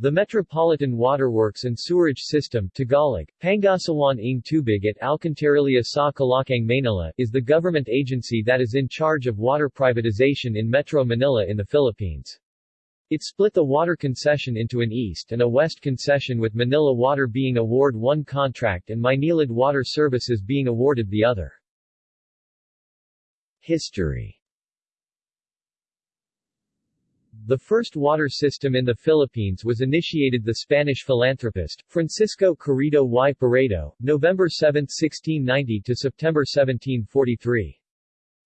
The Metropolitan Waterworks and Sewerage System Tagalog, Pangasiwaan ng Tubig at Alcantarilla sa Kalakhang Manila is the government agency that is in charge of water privatization in Metro Manila in the Philippines. It split the water concession into an east and a west concession with Manila Water being award one contract and Maynilad Water Services being awarded the other. History the first water system in the Philippines was initiated by the Spanish philanthropist, Francisco Carriedo y Peredo, November 7, 1690 to September 1743.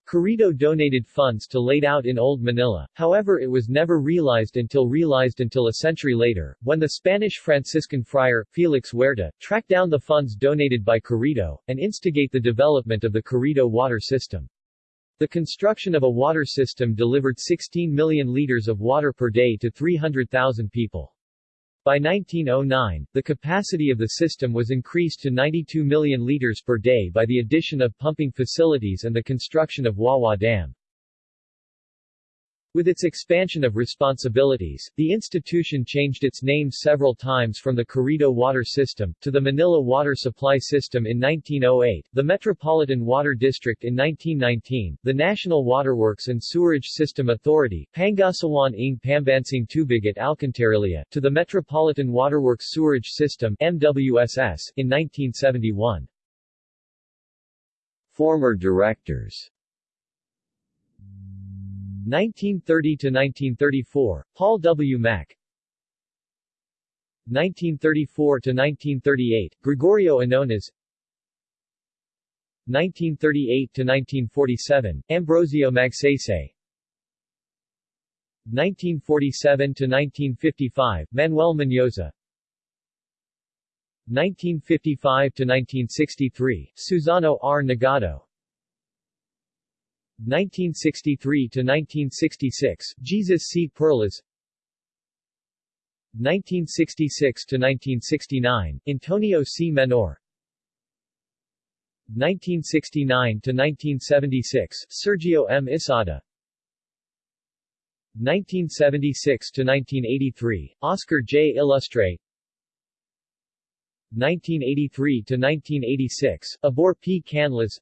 Carriedo donated funds to laid out in Old Manila, however it was never realized until realized until a century later, when the Spanish Franciscan friar, Felix Huerta, tracked down the funds donated by Carriedo, and instigate the development of the Carriedo water system. The construction of a water system delivered 16 million liters of water per day to 300,000 people. By 1909, the capacity of the system was increased to 92 million liters per day by the addition of pumping facilities and the construction of Wawa Dam. With its expansion of responsibilities, the institution changed its name several times from the Carriedo Water System, to the Manila Water Supply System in 1908, the Metropolitan Water District in 1919, the National Waterworks and Sewerage System Authority, Pangasiwaan ng Pambansang Tubig at Alcantarilla, to the Metropolitan Waterworks Sewerage System MWSS, in 1971. Former directors 1930 to 1934, Paul W. Mack. 1934 to 1938, Gregorio Anones 1938 to 1947, Ambrosio Magsaysay. 1947 to 1955, Manuel Mendoza. 1955 to 1963, Susano R. Nagado 1963 to 1966, Jesus C. Perlas 1966 to 1969, Antonio C. Menor 1969 to 1976, Sergio M. Isada 1976 to 1983, Oscar J. Illustre 1983 to 1986, Abor P. Canlas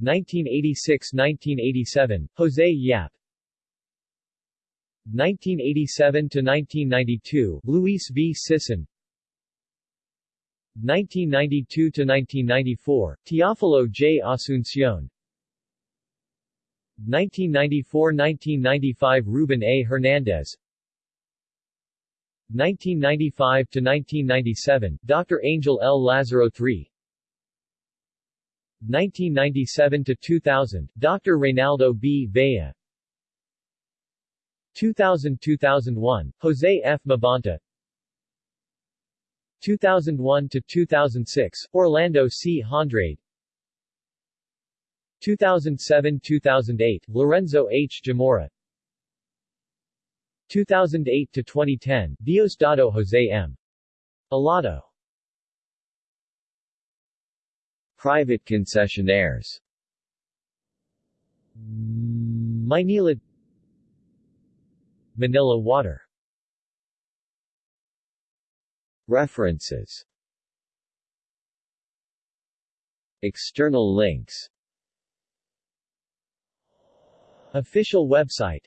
1986–1987, Jose Yap 1987–1992, Luis V. Sison 1992–1994, Teofilo J. Asuncion 1994–1995 Ruben A. Hernandez 1995–1997, Dr. Angel L. Lazaro III 1997 to 2000, Dr. Reynaldo B. Vea. 2000-2001, Jose F. Mabanta. 2001 to 2006, Orlando C. Hondrade. 2007-2008, Lorenzo H. Jamora. 2008 to 2010, Diosdado Jose M. Allado. Private concessionaires. Maynilad Manila Water. References. External links. Official website